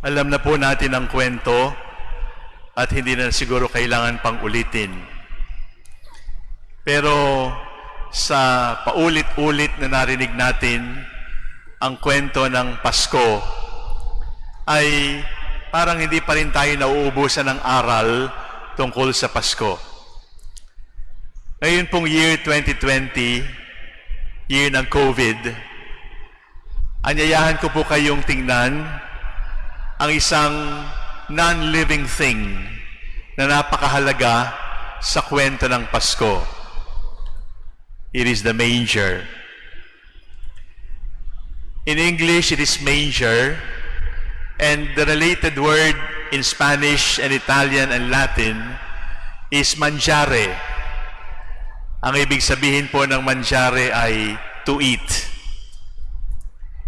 Alam na po natin ang kwento at hindi na siguro kailangan pang ulitin. Pero sa paulit-ulit na narinig natin ang kwento ng Pasko ay parang hindi pa rin tayo nauubusan ng aral tungkol sa Pasko. Ngayon pong year 2020, year ng COVID, anyayahan ko po kayong tingnan ang isang non-living thing na napakahalaga sa kwento ng Pasko. It is the manger. In English, it is manger, and the related word in Spanish and Italian and Latin is mangiare. Ang ibig sabihin po ng mangiare ay to eat.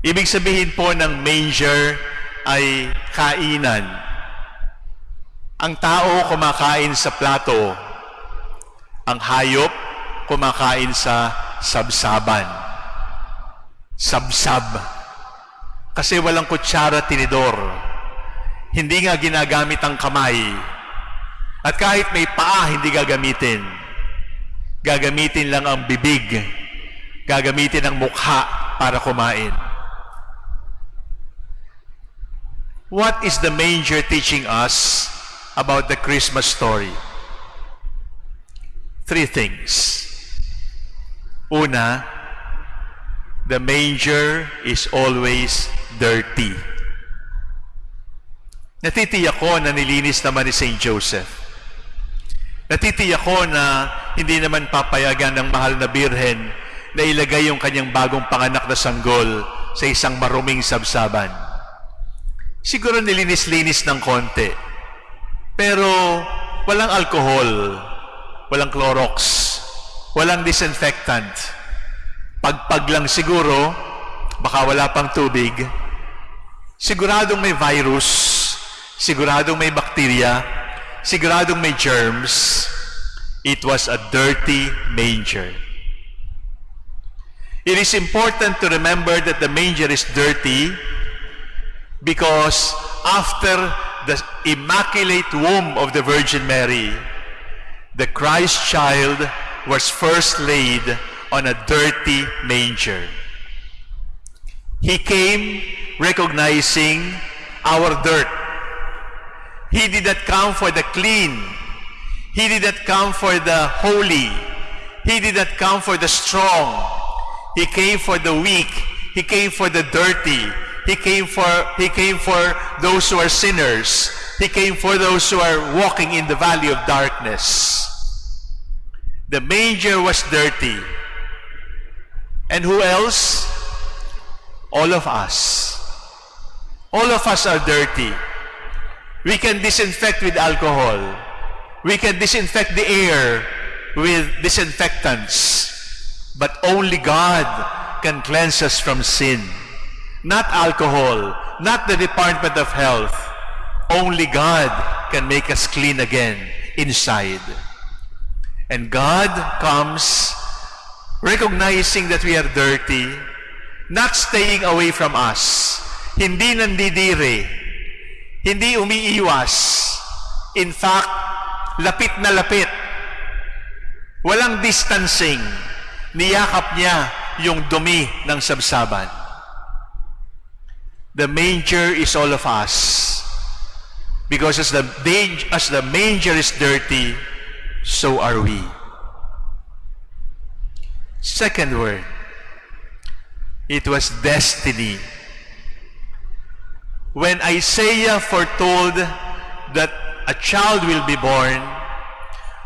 Ibig sabihin po ng manger ay kainan. Ang tao kumakain sa plato. Ang hayop kumakain sa sabsaban. Sabsab. Kasi walang kutsara tinidor. Hindi nga ginagamit ang kamay. At kahit may paa, hindi gagamitin. Gagamitin lang ang bibig. Gagamitin ang mukha para kumain. What is the manger teaching us about the Christmas story? Three things. Una, the manger is always dirty. Natitiyak ko na nilinis naman ni St. Joseph. Natitiyak ko na hindi naman papayagan ng mahal na birhen na ilagay yung kanyang bagong panganak na sanggol sa isang maruming sabsaban. Siguro nilinis-linis ng konti. Pero walang alcohol, walang Clorox, walang disinfectant. Pagpag lang siguro, baka wala pang tubig. Siguradong may virus, siguradong may bakterya, siguradong may germs. It was a dirty manger. It is important to remember that the manger is dirty because after the immaculate womb of the Virgin Mary, the Christ child was first laid on a dirty manger. He came recognizing our dirt. He did not come for the clean. He did not come for the holy. He did not come for the strong. He came for the weak. He came for the dirty. He came for he came for those who are sinners. He came for those who are walking in the valley of darkness. The manger was dirty. And who else? All of us. All of us are dirty. We can disinfect with alcohol. We can disinfect the air with disinfectants. But only God can cleanse us from sin. Not alcohol, not the Department of Health. Only God can make us clean again inside. And God comes recognizing that we are dirty, not staying away from us. Hindi nandidire. Hindi umiiwas. In fact, lapit na lapit. Walang distancing. Niyakap niya yung dumi ng sabsaban. The manger is all of us. Because as the, as the manger is dirty, so are we. Second word, it was destiny. When Isaiah foretold that a child will be born,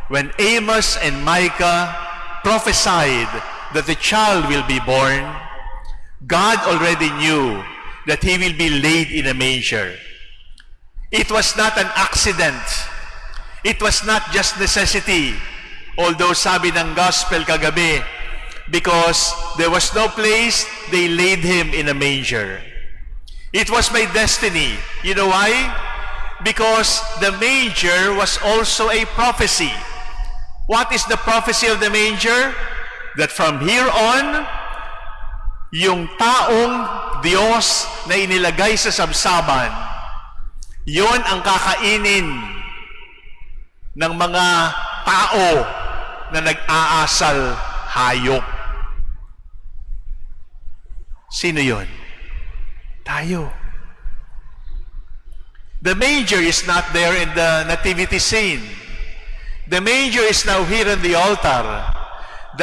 when Amos and Micah prophesied that the child will be born, God already knew that he will be laid in a manger. It was not an accident. It was not just necessity. Although sabi ng gospel kagabi, because there was no place, they laid him in a manger. It was my destiny. You know why? Because the manger was also a prophecy. What is the prophecy of the manger? That from here on, yung taong Diyos na inilagay sa sabsaban Yon ang kakainin ng mga tao na nag-aasal hayop. Sino yon? Tayo. The manger is not there in the nativity scene. The manger is now here on the altar.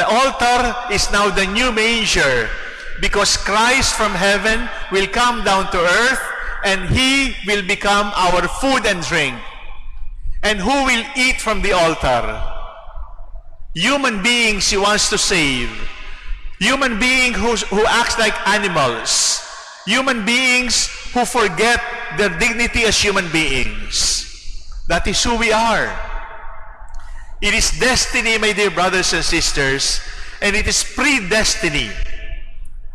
The altar is now the new manger because Christ from heaven will come down to earth and he will become our food and drink. And who will eat from the altar? Human beings he wants to save. Human beings who, who acts like animals. Human beings who forget their dignity as human beings. That is who we are. It is destiny, my dear brothers and sisters, and it is predestiny.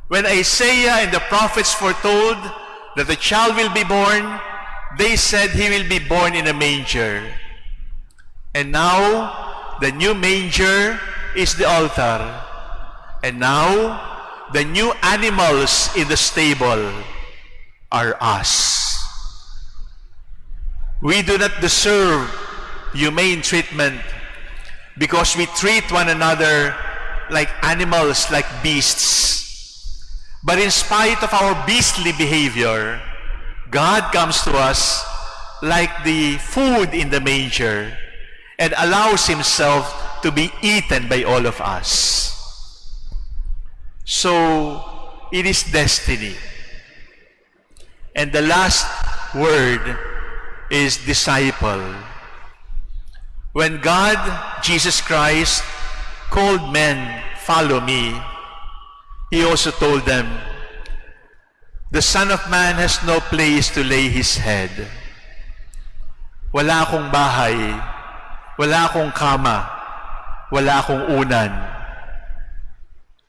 When Isaiah and the prophets foretold that the child will be born, they said he will be born in a manger. And now, the new manger is the altar. And now, the new animals in the stable are us. We do not deserve humane treatment because we treat one another like animals, like beasts. But in spite of our beastly behavior, God comes to us like the food in the manger and allows himself to be eaten by all of us. So, it is destiny. And the last word is disciple. When God, Jesus Christ, called men, follow me, He also told them, the Son of Man has no place to lay His head. Wala akong bahay, wala akong kama, wala akong unan.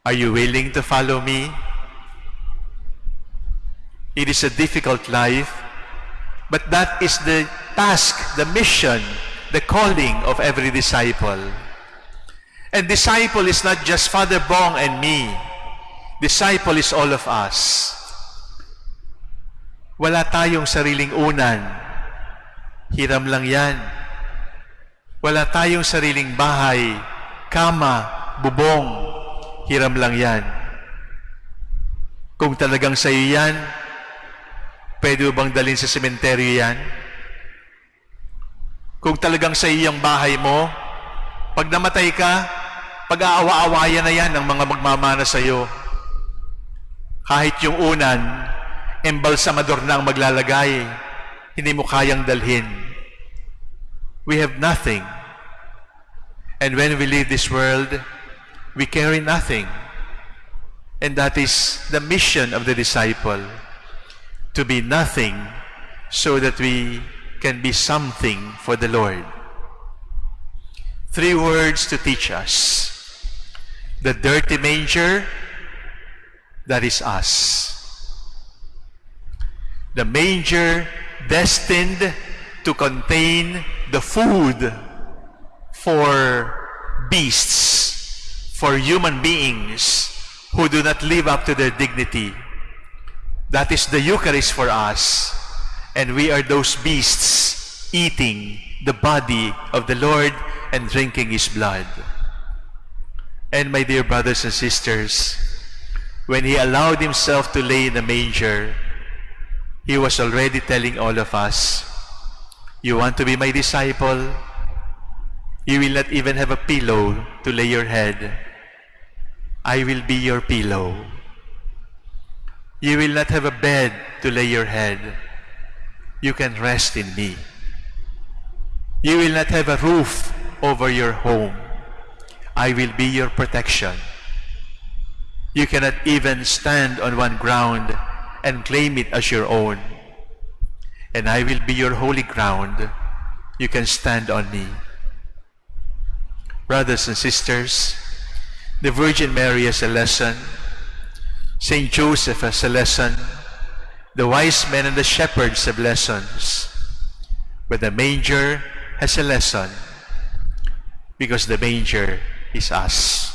Are you willing to follow me? It is a difficult life, but that is the task, the mission, the calling of every disciple. And disciple is not just Father Bong and me. Disciple is all of us. Wala tayong sariling unan. Hiram lang yan. Wala tayong sariling bahay, kama, bubong. Hiram lang yan. Kung talagang sa iyo yan, pwede bang dalhin sa sementeryo yan? Kung talagang sa iyo yung bahay mo, pag namatay ka, pag-aawa-awayan na yan ng mga magmamana sa iyo. Kahit yung unan, embalsamador na ang maglalagay, hindi mo kayang dalhin. We have nothing. And when we leave this world, we carry nothing. And that is the mission of the disciple, to be nothing so that we can be something for the Lord. Three words to teach us. The dirty manger, that is us. The manger destined to contain the food for beasts, for human beings who do not live up to their dignity. That is the Eucharist for us. And we are those beasts eating the body of the Lord and drinking His blood. And my dear brothers and sisters, when He allowed Himself to lay in the manger, He was already telling all of us, You want to be my disciple? You will not even have a pillow to lay your head. I will be your pillow. You will not have a bed to lay your head. You can rest in me. You will not have a roof over your home. I will be your protection. You cannot even stand on one ground and claim it as your own. And I will be your holy ground. You can stand on me. Brothers and sisters, the Virgin Mary has a lesson. Saint Joseph has a lesson. The wise men and the shepherds have lessons. But the manger has a lesson because the manger is us.